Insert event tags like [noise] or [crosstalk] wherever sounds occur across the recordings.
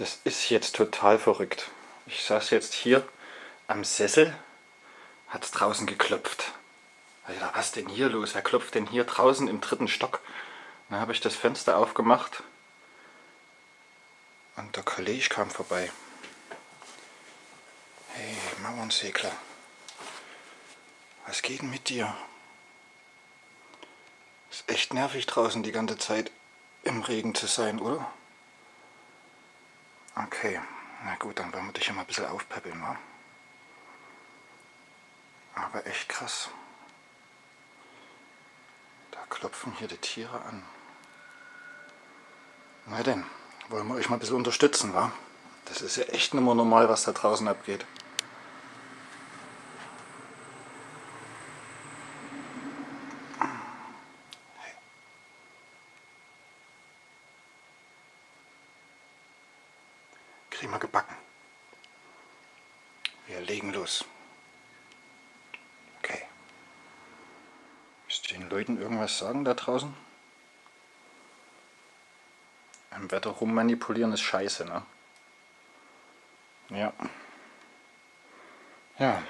Das ist jetzt total verrückt. Ich saß jetzt hier am Sessel, hat draußen geklopft. Ja, was denn hier los? Wer klopft denn hier draußen im dritten Stock? Dann habe ich das Fenster aufgemacht und der Kollege kam vorbei. Hey, Mauernsegler, was geht denn mit dir? Ist echt nervig draußen die ganze Zeit im Regen zu sein, oder? Okay, na gut, dann wollen wir dich ja mal ein bisschen aufpäppeln, wa? Aber echt krass. Da klopfen hier die Tiere an. Na denn, wollen wir euch mal ein bisschen unterstützen, wa? Das ist ja echt nicht mehr normal, was da draußen abgeht. Kriegen wir gebacken. Wir legen los. Okay. Ihr den Leuten irgendwas sagen da draußen? Im Wetter rummanipulieren ist scheiße, ne? Ja. Ja.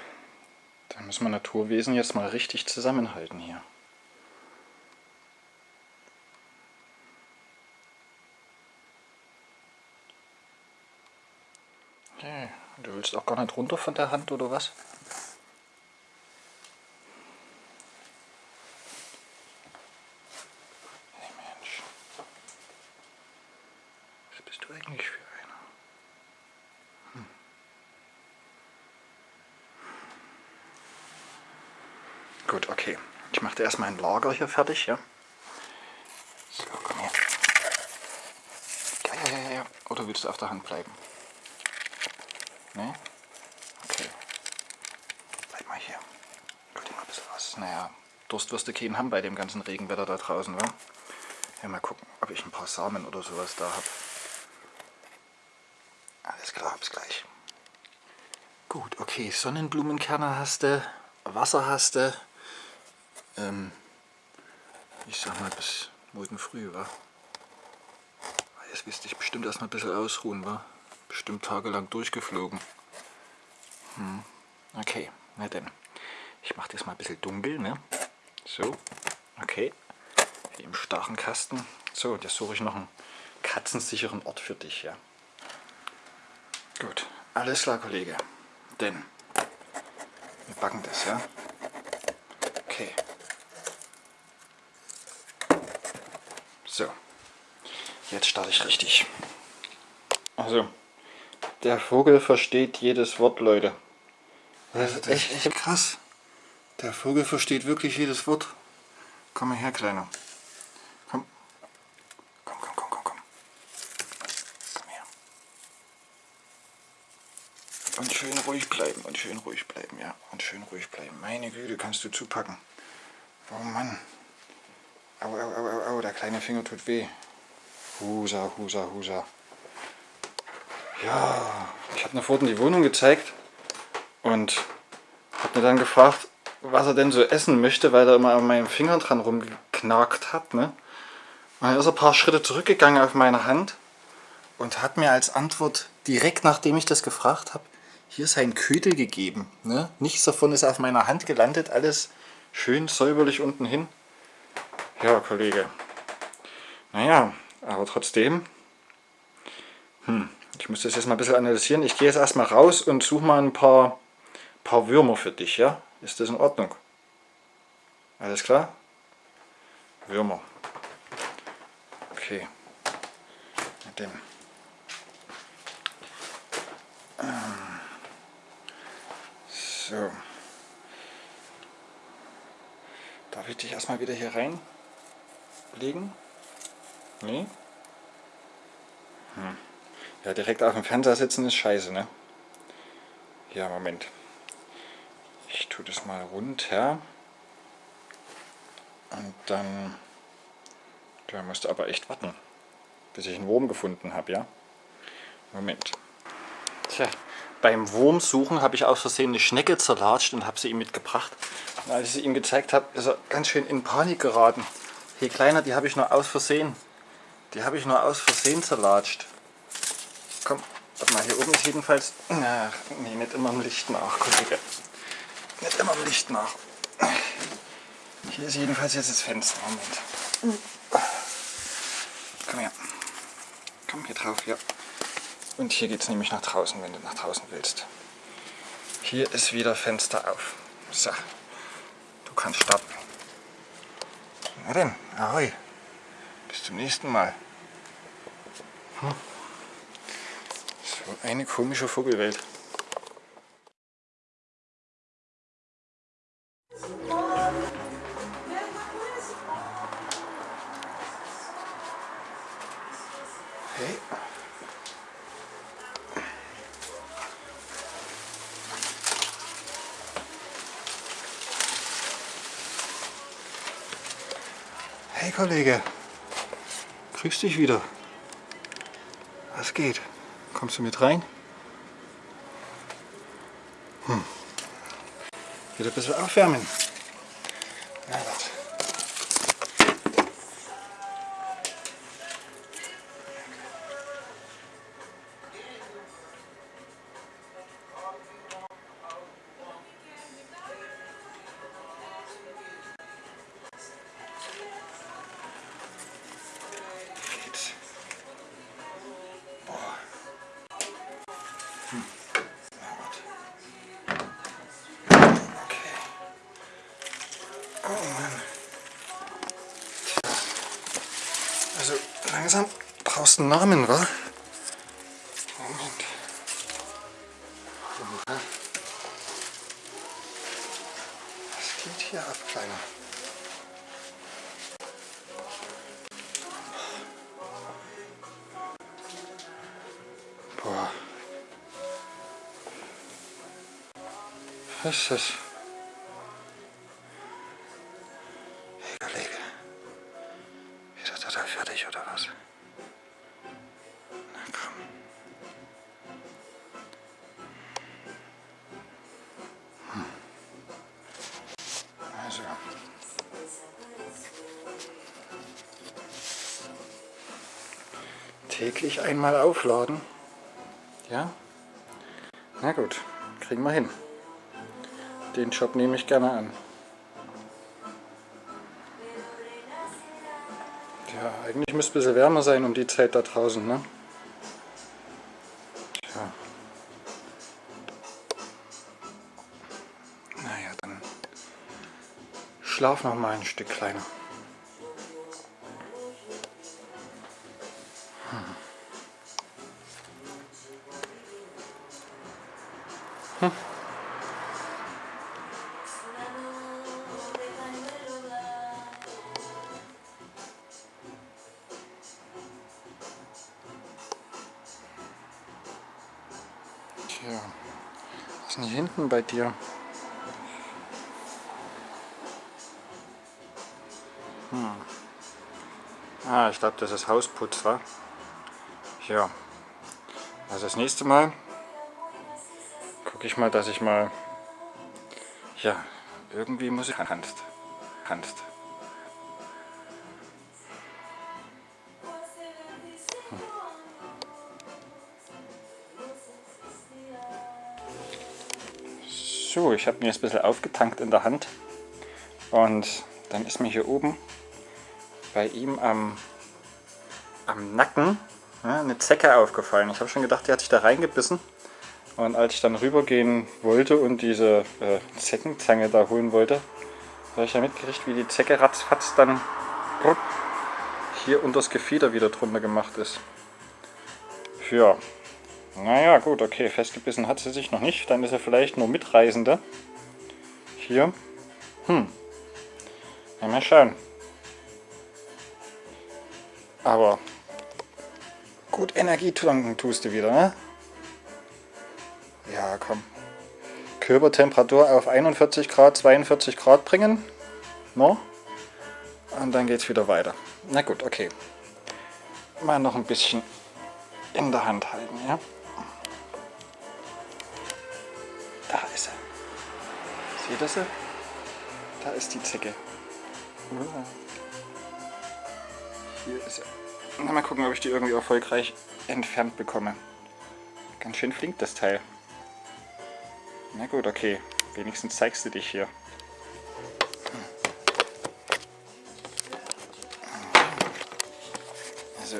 Da müssen wir Naturwesen jetzt mal richtig zusammenhalten hier. Okay. Du willst auch gar nicht runter von der Hand oder was? Hey Mensch. Was bist du eigentlich für einer? Hm. Gut, okay. Ich mache erstmal ein Lager hier fertig, ja? So, komm her. Ja, ja, ja, ja. Oder willst du auf der Hand bleiben? Ne? Okay. Bleib mal hier. Guck dir mal ein bisschen was. Naja, Durst wirst du keinen haben bei dem ganzen Regenwetter da draußen, wa? Ja, mal gucken, ob ich ein paar Samen oder sowas da habe. Alles klar, bis gleich. Gut, okay, Sonnenblumenkerne hast du, Wasser hast du. Ähm, ich sag mal bis morgen früh, wa? Jetzt wirst du dich bestimmt erstmal ein bisschen ausruhen, wa? Bestimmt tagelang durchgeflogen. Hm. Okay, na denn. Ich mache das mal ein bisschen dunkel, ne? So, okay. Wie im starren Kasten. So, jetzt suche ich noch einen katzensicheren Ort für dich, ja. Gut, alles klar, Kollege. Denn wir backen das, ja? Okay. So, jetzt starte ich richtig. Also, der Vogel versteht jedes Wort, Leute. Das ist echt, echt krass. Der Vogel versteht wirklich jedes Wort. Komm mal her, Kleiner. Komm. Komm, komm, komm, komm, komm. Komm her. Und schön ruhig bleiben, und schön ruhig bleiben, ja. Und schön ruhig bleiben. Meine Güte, kannst du zupacken. Oh Mann. Au, au, au, au, au, der kleine Finger tut weh. Husa, husa, husa. Ja, ich habe mir vorhin die Wohnung gezeigt und habe mir dann gefragt, was er denn so essen möchte, weil er immer an meinen Fingern dran rumgeknackt hat. Ne? Und dann ist er ein paar Schritte zurückgegangen auf meine Hand und hat mir als Antwort, direkt nachdem ich das gefragt habe, hier sein Ködel gegeben. Ne? Nichts davon ist auf meiner Hand gelandet, alles schön säuberlich unten hin. Ja, Kollege. Naja, aber trotzdem, hm, ich muss das jetzt mal ein bisschen analysieren. Ich gehe jetzt erstmal raus und suche mal ein paar, paar Würmer für dich, ja? Ist das in Ordnung? Alles klar? Würmer. Okay. Denn. Ähm. So. Darf ich dich erstmal wieder hier reinlegen? Nee? Hm. Ja, direkt auf dem Fernseher sitzen ist scheiße, ne? Ja, Moment. Ich tue das mal runter. Und dann... Da musst du aber echt warten, bis ich einen Wurm gefunden habe, ja? Moment. Tja, beim Wurmsuchen habe ich aus Versehen eine Schnecke zerlatscht und habe sie ihm mitgebracht. Und als ich sie ihm gezeigt habe, ist er ganz schön in Panik geraten. Hey Kleiner, die habe ich nur aus Versehen. Die habe ich nur aus Versehen zerlatscht. Komm, warte mal, hier oben ist jedenfalls... Ach, nee, nicht immer im Licht nach, Kollege. Nicht immer im Licht nach. Hier ist jedenfalls jetzt das Fenster. Moment. Komm her. Komm hier drauf, ja. Und hier geht es nämlich nach draußen, wenn du nach draußen willst. Hier ist wieder Fenster auf. So, du kannst starten. Na denn, ahoi. Bis zum nächsten Mal. Hm. Eine komische Vogelwelt. Hey Kollege, grüß dich wieder. Was geht? Kommst du mit rein? Hm. Wieder ein bisschen aufwärmen. Einen Namen, wa? Moment. Was geht hier ab, Kleiner? Boah. Was ist das? Einmal aufladen. Ja? Na gut, kriegen wir hin. Den Job nehme ich gerne an. Ja, eigentlich müsste es ein bisschen wärmer sein um die Zeit da draußen, ne? Schlaf noch mal ein Stück kleiner. Tja, was ist denn hier hinten bei dir? Hm. Ah, ich glaube, das ist Hausputz, wa? Ja. Also das nächste Mal gucke ich mal, dass ich mal... Ja, irgendwie muss ich... Kannst. Kannst. So, ich habe mir jetzt ein bisschen aufgetankt in der Hand und dann ist mir hier oben bei ihm am, am Nacken ja, eine Zecke aufgefallen. Ich habe schon gedacht, die hat sich da reingebissen und als ich dann rübergehen wollte und diese äh, Zeckenzange da holen wollte, habe ich ja mitgekriegt, wie die Zecke ratzfatz dann hier unter das Gefieder wieder drunter gemacht ist. Ja, naja, gut, okay, festgebissen hat sie sich noch nicht. Dann ist er vielleicht nur Mitreisende. Hier. Hm. Ja, mal schauen. Aber gut Energie tanken tust du wieder, ne? Ja, komm. Körpertemperatur auf 41 Grad, 42 Grad bringen. No? Und dann geht's wieder weiter. Na gut, okay. Mal noch ein bisschen in der Hand halten, ja? Da ist er. Seht ihr sie? Da ist die Zecke. Hier ist er. Na, mal gucken, ob ich die irgendwie erfolgreich entfernt bekomme. Ganz schön flink das Teil. Na gut, okay. Wenigstens zeigst du dich hier. Also,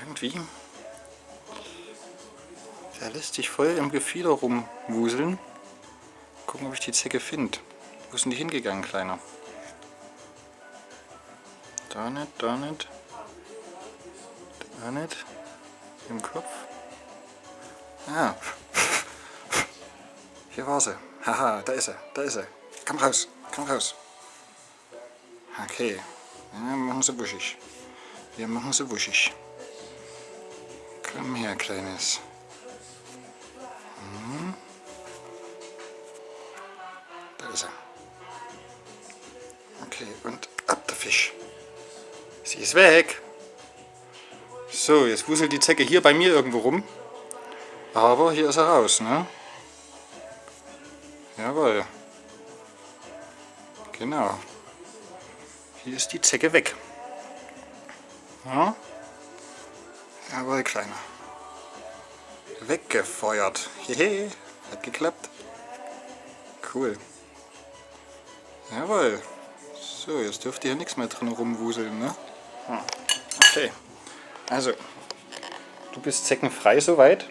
irgendwie, der lässt sich voll im Gefieder rumwuseln. Gucken, ob ich die Zecke finde. Wo sind die hingegangen, Kleiner? Da nicht, da nicht. Da nicht. Im Kopf. Ah. Hier war sie. Haha, da ist sie, da ist sie. Komm raus, komm raus. Okay. Wir machen sie wuschig. Wir machen sie wuschig. Komm her, Kleines. Hm. Da ist er. Okay, und ab der Fisch. Sie ist weg. So, jetzt wuselt die Zecke hier bei mir irgendwo rum. Aber hier ist er raus, ne? Jawohl. Genau. Hier ist die Zecke weg. Ja? Jawohl, Kleiner. Weggefeuert. Hehe, hat geklappt. Cool. Jawohl. So, jetzt dürfte hier nichts mehr drin rumwuseln, ne? Okay. Also, du bist zeckenfrei soweit.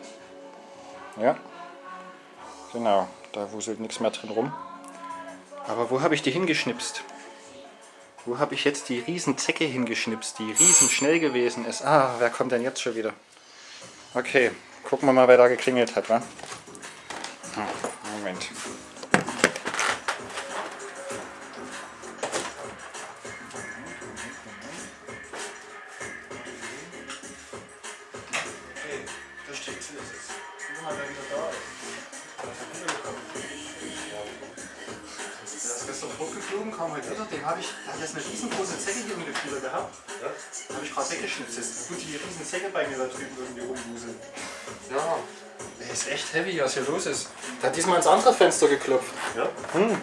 Ja. Genau, da wuselt nichts mehr drin rum. Aber wo habe ich die hingeschnipst? Wo habe ich jetzt die Riesenzecke hingeschnipst, die riesen schnell gewesen ist? Ah, wer kommt denn jetzt schon wieder? Okay, gucken wir mal, wer da geklingelt hat, wa? Moment. Echt heavy, was hier los ist. Der hat diesmal ins andere Fenster geklopft. Ja? Hm.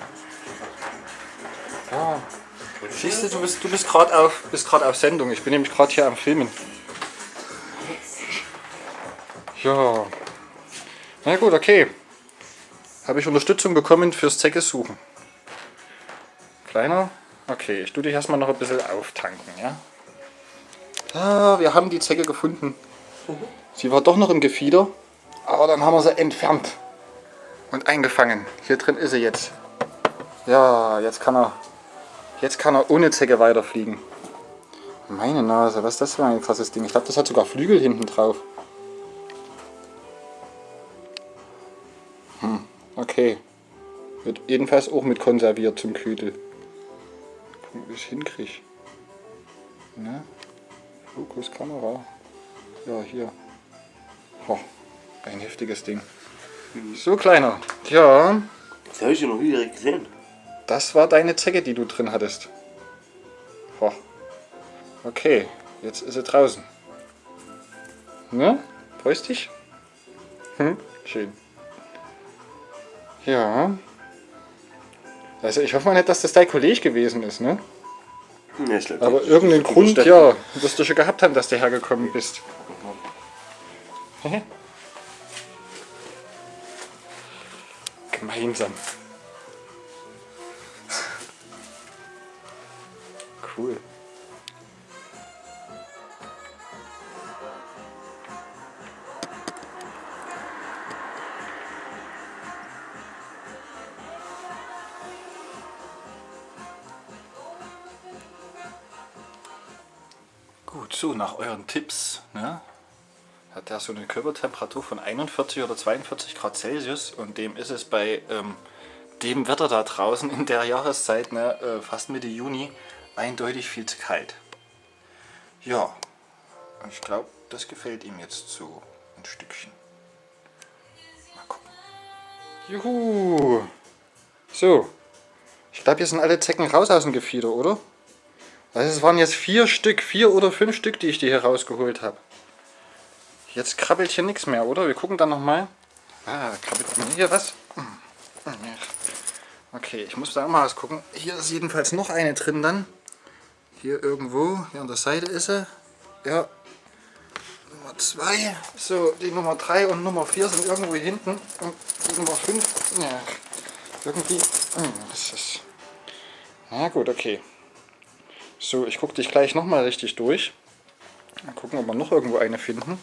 Ja. Siehst du, du bist, du bist gerade auf, bist auf Sendung. Ich bin nämlich gerade hier am Filmen. Ja. Na gut, okay. Habe ich Unterstützung bekommen fürs Zecke suchen. Kleiner? Okay, ich tue dich erstmal noch ein bisschen auftanken, ja? Ah, wir haben die Zecke gefunden. Sie war doch noch im Gefieder, aber dann haben wir sie entfernt und eingefangen. Hier drin ist sie jetzt. Ja, jetzt kann er, jetzt kann er ohne Zecke weiterfliegen. Meine Nase, was ist das für ein krasses Ding? Ich glaube, das hat sogar Flügel hinten drauf. Hm, okay. Wird jedenfalls auch mit konserviert zum Küdel. Gucken, wie ich es hinkriege. Ne? Fokus, Kamera. Ja, hier. Oh, ein heftiges Ding. So, Kleiner. Ja, Das habe ich ja noch nie direkt gesehen. das war deine Zecke, die du drin hattest. Oh. Okay, jetzt ist sie draußen. Ne? Freust dich? Hm? Schön. Ja. Also ich hoffe mal nicht, dass das dein Kollege gewesen ist, ne? Ja, ich glaub, Aber das- irgendeinen Grund, ja, wirst du schon gehabt haben, dass du hergekommen bist. Gemeinsam. Cool. Gut, so nach euren Tipps, ne, hat er so eine Körpertemperatur von 41 oder 42 Grad Celsius und dem ist es bei ähm, dem Wetter da draußen in der Jahreszeit, ne, äh, fast Mitte Juni, eindeutig viel zu kalt. Ja, ich glaube, das gefällt ihm jetzt so ein Stückchen. Mal gucken. Juhu! So, ich glaube, hier sind alle Zecken raus aus dem Gefieder, oder? Also es waren jetzt vier Stück, vier oder fünf Stück, die ich dir hier rausgeholt habe. Jetzt krabbelt hier nichts mehr, oder? Wir gucken dann nochmal. Ah, krabbelt hier was? Okay, ich muss da mal was gucken. Hier ist jedenfalls noch eine drin dann. Hier irgendwo, hier an der Seite ist sie. Ja. Nummer 2. So, die Nummer 3 und Nummer 4 sind irgendwo hier hinten. Und die Nummer 5, ja, irgendwie, hm, das ist... Na gut, okay. So, ich gucke dich gleich nochmal richtig durch. Mal gucken, ob wir noch irgendwo eine finden.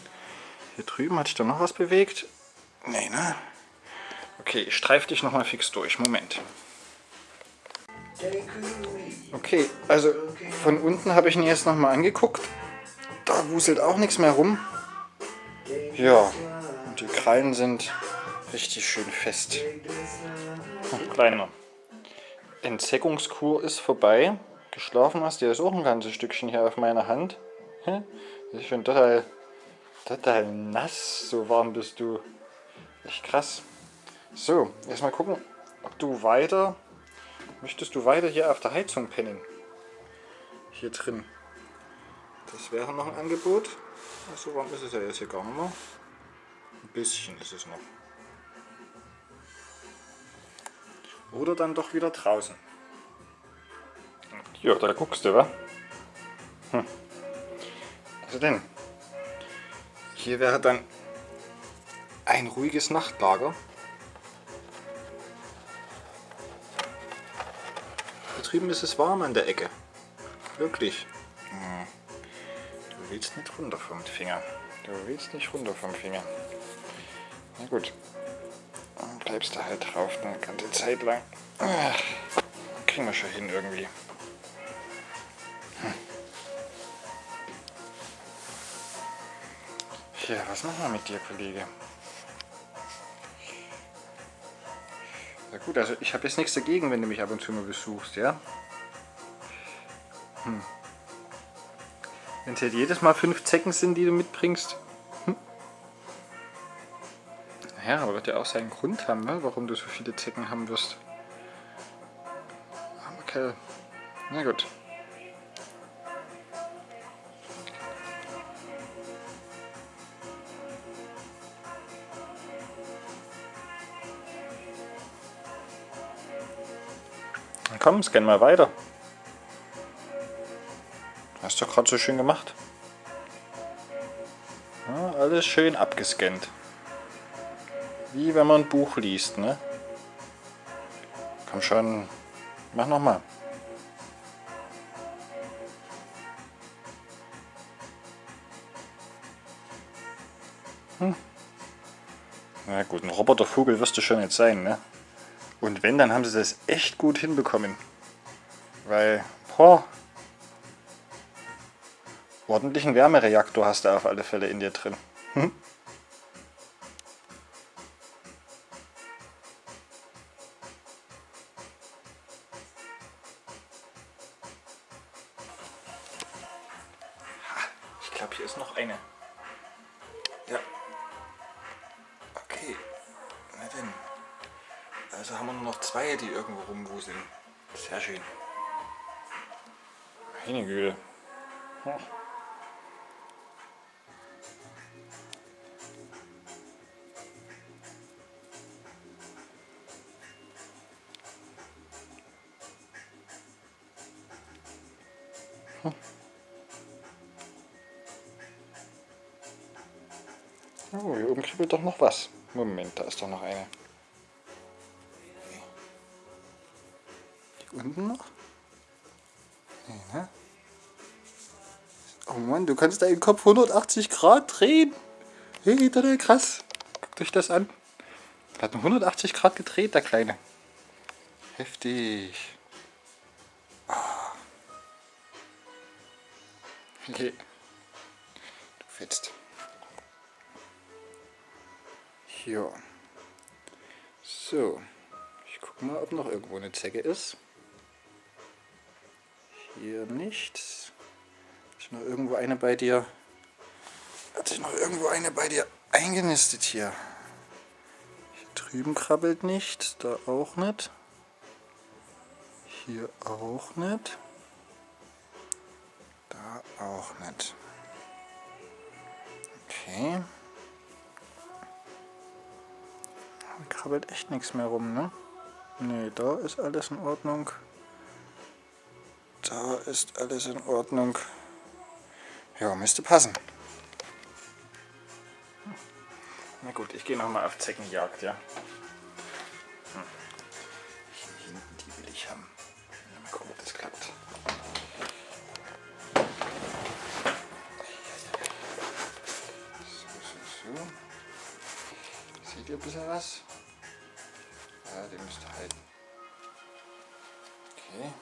Hier drüben hat sich da noch was bewegt. Nee, ne? Okay, ich streife dich nochmal fix durch. Moment. Okay, also von unten habe ich ihn jetzt nochmal angeguckt. Da wuselt auch nichts mehr rum. Ja, und die Krallen sind richtig schön fest. Hm, kleiner. Entsäckungskur ist vorbei. Geschlafen hast du jetzt auch ein ganzes Stückchen hier auf meiner Hand. Ich bin total, total nass. So warm bist du. Echt krass. So, erstmal gucken, ob du weiter... Möchtest du weiter hier auf der Heizung pennen? Hier drin. Das wäre noch ein Angebot. So warm ist es ja jetzt hier gar nicht mehr. Ein bisschen ist es noch. Oder dann doch wieder draußen. Ja, da guckst du, wa? Hm. Also denn, hier wäre dann ein ruhiges Nachtlager. Da drüben ist es warm an der Ecke. Wirklich. Du willst nicht runter vom Finger. Du willst nicht runter vom Finger. Na gut. Dann bleibst du halt drauf eine ganze Zeit lang. Ach, kriegen wir schon hin irgendwie. Ja, was machen wir mit dir, Kollege? Na gut, also ich habe jetzt nichts dagegen, wenn du mich ab und zu mal besuchst, ja? Hm. Wenn es jetzt jedes Mal fünf Zecken sind, die du mitbringst. Hm. Ja, aber wird ja auch seinen Grund haben, ne? warum du so viele Zecken haben wirst. Kerl. Na gut. Komm, scan mal weiter. Hast du gerade so schön gemacht. Ja, alles schön abgescannt. Wie wenn man ein Buch liest, ne? Komm schon, mach nochmal. Hm. Na gut, ein Robotervogel wirst du schon jetzt sein, ne? Und wenn, dann haben sie das echt gut hinbekommen. Weil, boah, ordentlichen Wärmereaktor hast du auf alle Fälle in dir drin. Hm? Ich glaube, hier ist noch eine. Also haben wir nur noch zwei, die irgendwo rumwuseln. Sehr schön. Meine Güte. Hm. Oh, hier oben kribbelt doch noch was. Moment, da ist doch noch eine. Du kannst deinen Kopf 180 Grad drehen. Hey, total krass. Guckt euch das an. Der hat 180 Grad gedreht, der Kleine. Heftig. Oh. Okay. Du fetzt. Ja. So. Ich gucke mal, ob noch irgendwo eine Zecke ist. Hier nichts. Noch irgendwo eine bei dir? Hat sich noch irgendwo eine bei dir eingenistet hier? Hier drüben krabbelt nicht, da auch nicht. Hier auch nicht. Da auch nicht. Okay. Da krabbelt echt nichts mehr rum, ne? Ne, da ist alles in Ordnung. Da ist alles in Ordnung. Ja, müsste passen. Na gut, ich gehe nochmal auf Zeckenjagd, ja. Hm. Hinten, die will ich haben. Mal gucken, ob das klappt. So, so, so. Seht ihr ein bisschen was? Ja, den müsst ihr halten. Okay.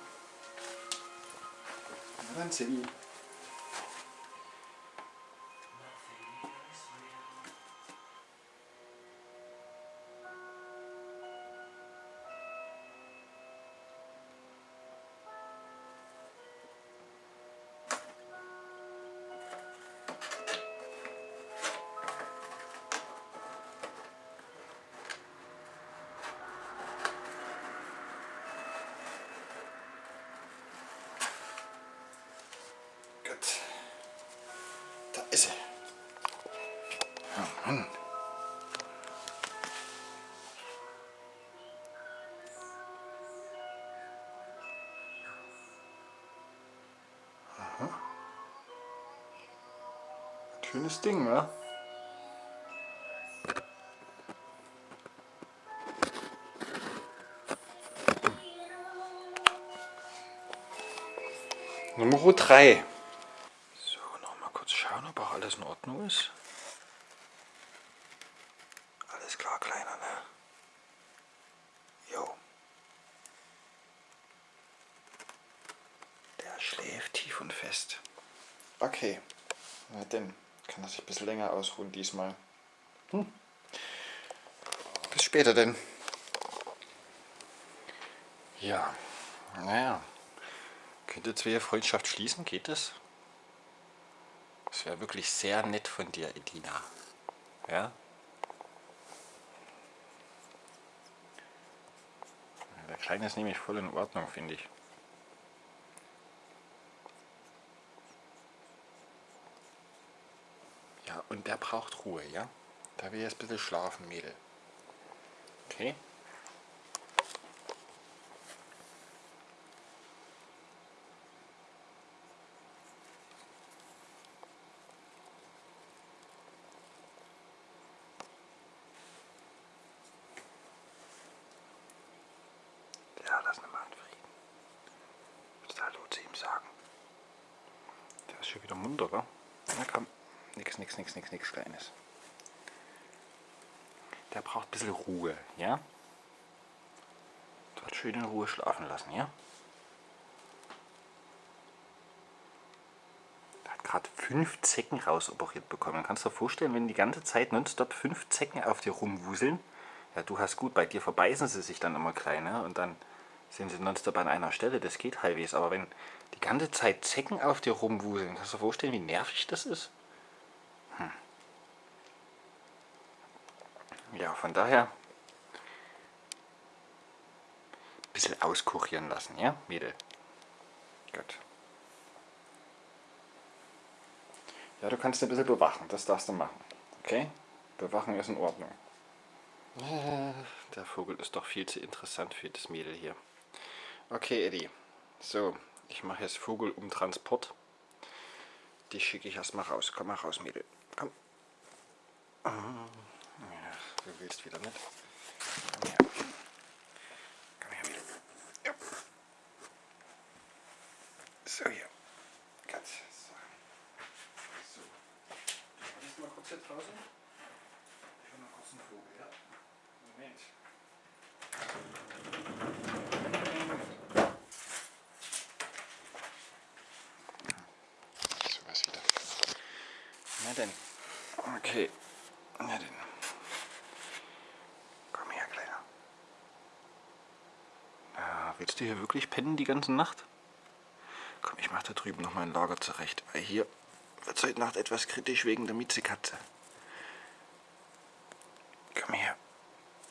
Na dann, Silly. Schönes Ding, wa? Nummer 3. So, noch mal kurz schauen, ob auch alles in Ordnung ist. Alles klar, Kleiner, ne? Jo. Der schläft tief und fest. Okay. Na denn, kann er sich ein bisschen länger ausruhen diesmal. Hm. Bis später denn. Ja, naja. Könnte zwei Freundschaft schließen, geht es? Das wäre wirklich sehr nett von dir, Edina. Ja? Der Kleine ist nämlich voll in Ordnung, finde ich. Ja, und der braucht Ruhe, ja? Da will jetzt ein bisschen schlafen, Mädel. Okay? Ja, lass ihn in Frieden. Willst du Hallo zu ihm sagen? Der ist schon wieder munter, wa? Na komm. Nix, nix, nix, nix, nix Kleines. Der braucht ein bisschen Ruhe, ja? Dort schön in Ruhe schlafen lassen, ja? Der hat gerade fünf Zecken rausoperiert bekommen. Kannst du dir vorstellen, wenn die ganze Zeit nonstop fünf Zecken auf dir rumwuseln? Ja, du hast gut, bei dir verbeißen sie sich dann immer kleine und dann sind sie nonstop an einer Stelle. Das geht halbwegs. Aber wenn die ganze Zeit Zecken auf dir rumwuseln, kannst du dir vorstellen, wie nervig das ist? Ja, von daher ein bisschen auskurieren lassen, ja, Mädel? Gut. Ja, du kannst ein bisschen bewachen, das darfst du machen. Okay? Bewachen ist in Ordnung. Äh, Der Vogel ist doch viel zu interessant für das Mädel hier. Okay, Eddie. So, ich mache jetzt Vogel um Transport. Die schicke ich erstmal raus. Komm mal raus, Mädel. Komm. Du willst wieder nicht. Komm her. Komm her, Mädel. Ja. So, hier. Gut. So. so. Du bist mal kurz hier draußen. Ich will mal kurz einen Vogel, ja? Moment. So was wieder. Na denn. Okay. Na denn. Komm her, Kleiner. Du hier wirklich pennen die ganze Nacht? Komm, ich mach da drüben noch mal ein Lager zurecht. Weil hier wird es heute Nacht etwas kritisch wegen der Miezekatze. Komm her.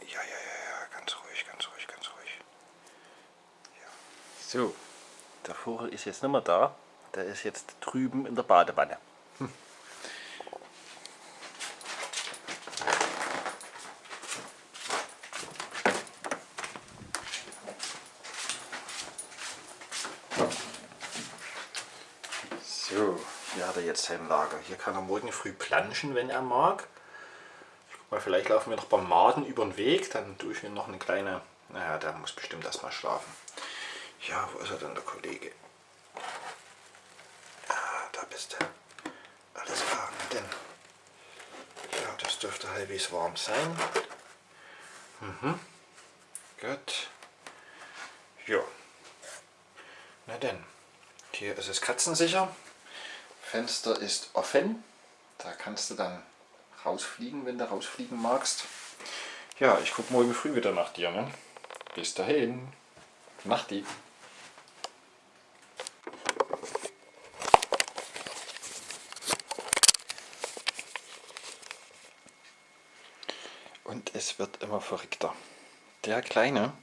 Ja, ja, ja, ja, ganz ruhig, ganz ruhig, ganz ruhig. Ja. So, der Vogel ist jetzt nicht mehr da. Der ist jetzt drüben in der Badewanne. Lager. Hier kann er morgen früh planschen, wenn er mag. Weil vielleicht laufen wir noch beim Maden über den Weg, dann tue ich mir noch eine kleine... Naja, der muss bestimmt erstmal schlafen. Ja, wo ist er denn, der Kollege? Ja, da bist du. Alles klar, denn... Ja, das dürfte halbwegs warm sein. Mhm. Gut. Ja. Na denn, hier ist es katzensicher. Fenster ist offen. Da kannst du dann rausfliegen, wenn du rausfliegen magst. Ja, ich gucke morgen früh wieder nach dir. Ne? Bis dahin. Nachti. Und es wird immer verrückter. Der Kleine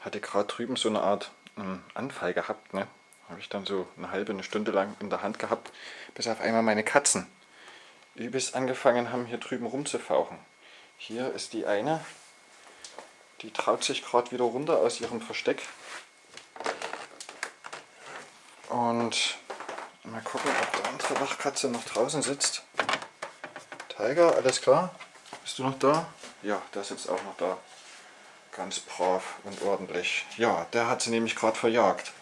hatte gerade drüben so eine Art ähm, Anfall gehabt. Ne? Habe ich dann so eine halbe, eine Stunde lang in der Hand gehabt, bis auf einmal meine Katzen übelst angefangen haben, hier drüben rumzufauchen. Hier ist die eine, die traut sich gerade wieder runter aus ihrem Versteck. Und mal gucken, ob die andere Wachkatze noch draußen sitzt. Tiger, alles klar? Bist du noch da? Ja, der sitzt auch noch da. Ganz brav und ordentlich. Ja, der hat sie nämlich gerade verjagt.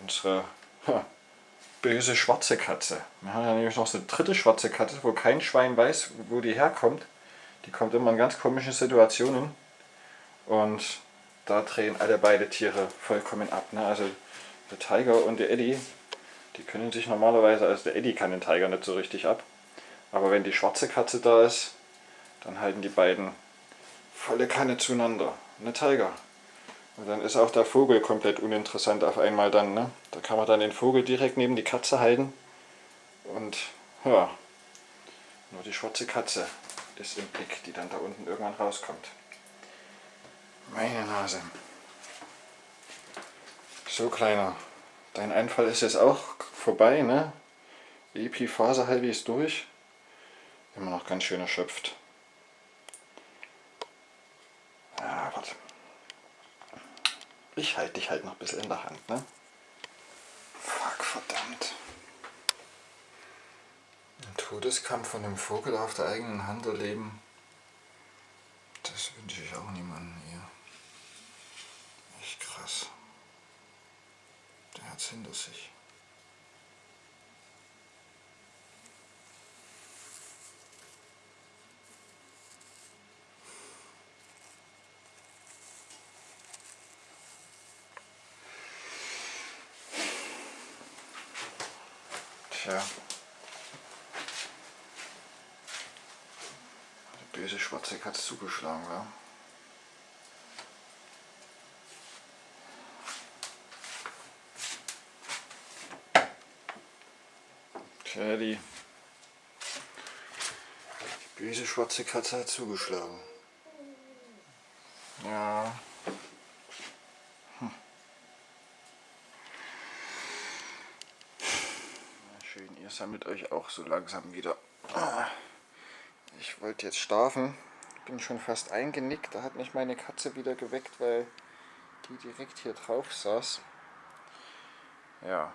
Unsere ha, böse schwarze Katze. Wir haben ja nämlich noch so eine dritte schwarze Katze, wo kein Schwein weiß, wo die herkommt. Die kommt immer in ganz komischen Situationen. Und da drehen alle beide Tiere vollkommen ab. Ne? Also der Tiger und der Eddie, die können sich normalerweise, also der Eddie kann den Tiger nicht so richtig ab. Aber wenn die schwarze Katze da ist, dann halten die beiden volle Kanne zueinander. Ne Tiger? Und dann ist auch der Vogel komplett uninteressant auf einmal dann. Ne? Da kann man dann den Vogel direkt neben die Katze halten. Und ja, nur die schwarze Katze ist im Blick, die dann da unten irgendwann rauskommt. Meine Nase. So kleiner, dein Einfall ist jetzt auch vorbei, ne? Epiphase halbwegs durch. Immer noch ganz schön erschöpft. Ich halte dich halt noch ein bisschen in der Hand, ne? Fuck, verdammt. Ein Todeskampf von einem Vogel auf der eigenen Hand erleben, das wünsche ich auch niemandem hier. Echt krass. Der hat's hinter sich. Tja. Die böse schwarze Katze zugeschlagen war. Tja, die, die böse schwarze Katze hat zugeschlagen. Ja. sammelt euch auch so langsam wieder. Ich wollte jetzt schlafen, bin schon fast eingenickt. Da hat mich meine Katze wieder geweckt, weil die direkt hier drauf saß. Ja.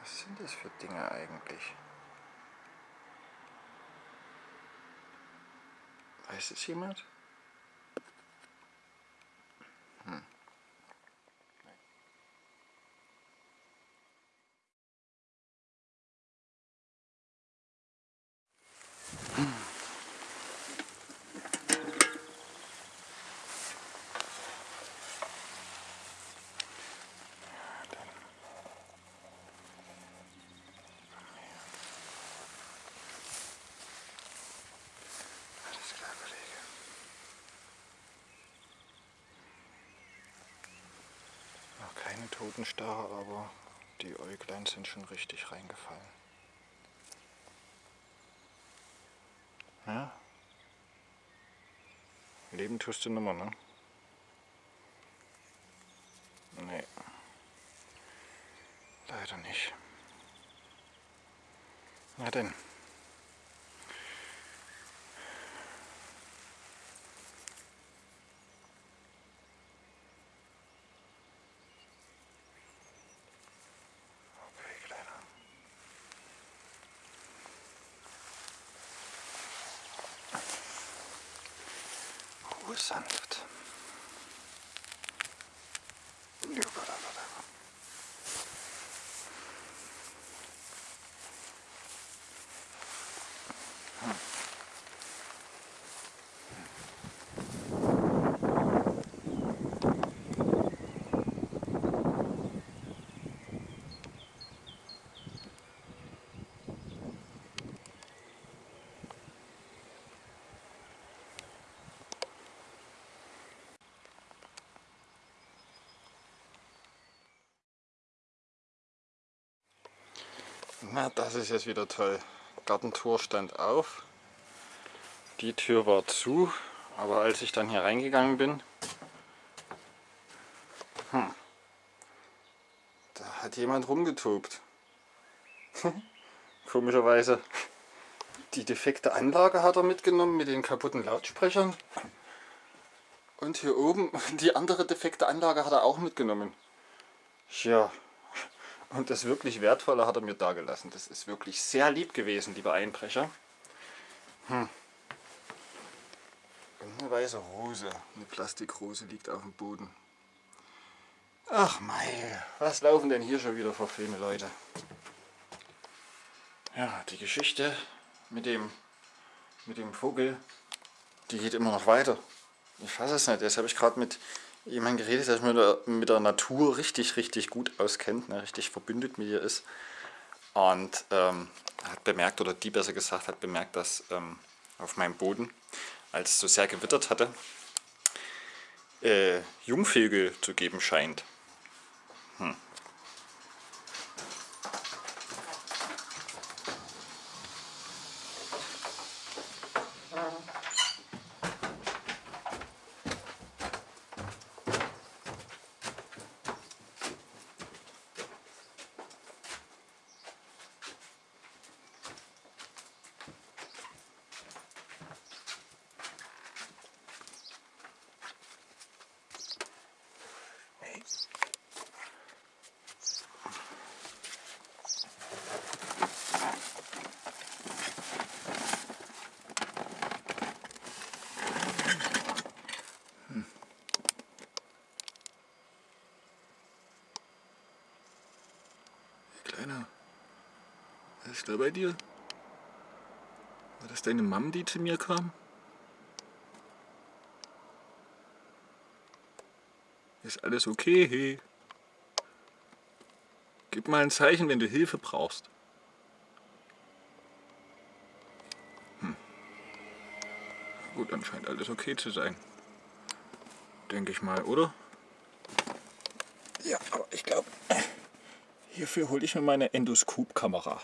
Was sind das für Dinge eigentlich? Weiß es jemand? Hm. Keine Totenstarre, aber die Äuglein sind schon richtig reingefallen. Ja? Leben tust du nimmer, ne? Nee. Leider nicht. Na denn. Na, das ist jetzt wieder toll. Gartentor stand auf. Die Tür war zu, aber als ich dann hier reingegangen bin, hm, da hat jemand rumgetobt. [laughs] Komischerweise. Die defekte Anlage hat er mitgenommen mit den kaputten Lautsprechern. Und hier oben [laughs] die andere defekte Anlage hat er auch mitgenommen. Ja, und das wirklich Wertvolle hat er mir da gelassen. Das ist wirklich sehr lieb gewesen, lieber Einbrecher. Hm. Eine weiße Rose, eine Plastikrose liegt auf dem Boden. Ach mei, was laufen denn hier schon wieder für Filme, Leute? Ja, die Geschichte mit dem, mit dem Vogel, die geht immer noch weiter. Ich fasse es nicht. Jetzt habe ich gerade mit jemand geredet, der sich mit der, mit der Natur richtig, richtig gut auskennt, ne, richtig verbündet mit ihr ist. Und ähm, hat bemerkt, oder die besser gesagt, hat bemerkt, dass ähm, auf meinem Boden, als es so sehr gewittert hatte, äh, Jungvögel zu geben scheint. Hm. Kleiner, was ist da bei dir? War das deine Mom, die zu mir kam? Ist alles okay? Gib mal ein Zeichen, wenn du Hilfe brauchst. Hm. Gut, dann scheint alles okay zu sein. Denke ich mal, oder? Ja, aber ich glaube, hierfür hole ich mir meine Endoskopkamera.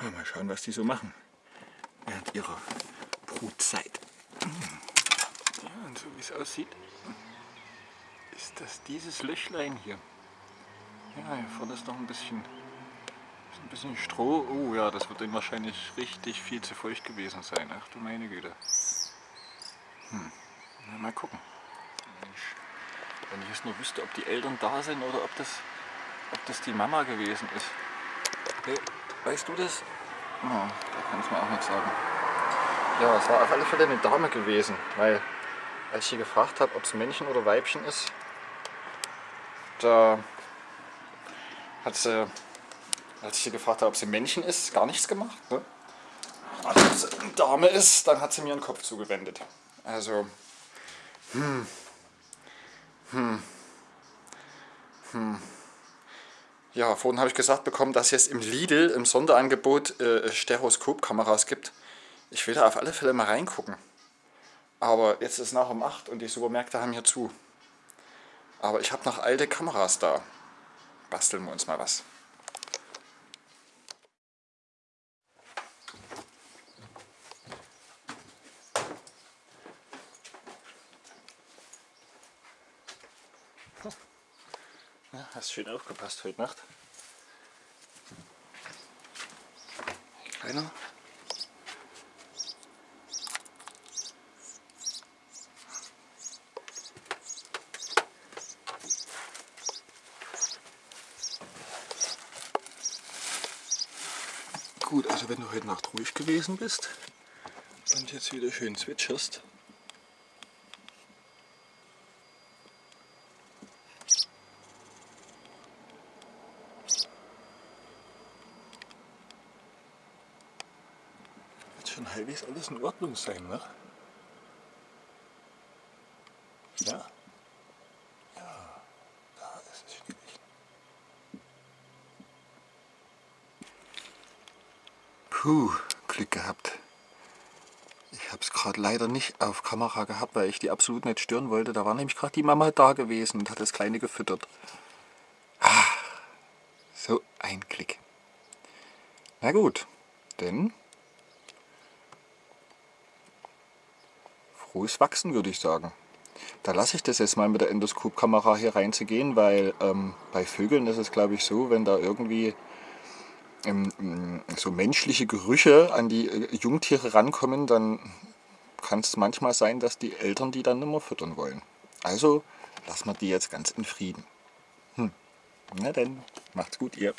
Mal schauen, was die so machen während ihrer Brutzeit. Ja, und so wie es aussieht, ist das dieses Löchlein hier. Ja, hier vorne ist noch ein bisschen, ist ein bisschen Stroh. Oh ja, das wird dann wahrscheinlich richtig viel zu feucht gewesen sein. Ach du meine Güte. Hm. Na, mal gucken. Wenn ich jetzt nur wüsste, ob die Eltern da sind oder ob das, ob das die Mama gewesen ist. Hey, weißt du das? Oh, da kann ich mir auch nicht sagen. Ja, es war auf alle Fälle eine Dame gewesen, weil als ich sie gefragt habe, ob es Männchen oder Weibchen ist, da hat sie, als ich sie gefragt habe, ob sie Männchen ist, gar nichts gemacht. Ne? Als es eine Dame ist, dann hat sie mir den Kopf zugewendet. Also, hm, hm, hm. Ja, vorhin habe ich gesagt bekommen, dass es im Lidl im Sonderangebot äh, Stereoskopkameras gibt. Ich will da auf alle Fälle mal reingucken. Aber jetzt ist nach um 8 und die Supermärkte haben hier zu. Aber ich habe noch alte Kameras da. Basteln wir uns mal was. Ja, hast schön aufgepasst heute Nacht. Kleiner. Gut, also wenn du heute Nacht ruhig gewesen bist und jetzt wieder schön zwitscherst, halbwegs alles in Ordnung sein, ne? Ja. Ja, da ist es schwierig. Puh, Glück gehabt. Ich habe es gerade leider nicht auf Kamera gehabt, weil ich die absolut nicht stören wollte. Da war nämlich gerade die Mama da gewesen und hat das Kleine gefüttert. Ah, so ein Klick. Na gut, denn frohes Wachsen würde ich sagen. Da lasse ich das jetzt mal mit der Endoskopkamera hier reinzugehen, weil ähm, bei Vögeln ist es glaube ich so, wenn da irgendwie ähm, so menschliche Gerüche an die äh, Jungtiere rankommen, dann kann es manchmal sein, dass die Eltern die dann nicht mehr füttern wollen. Also lassen wir die jetzt ganz in Frieden. Hm. Na dann, macht's gut ihr.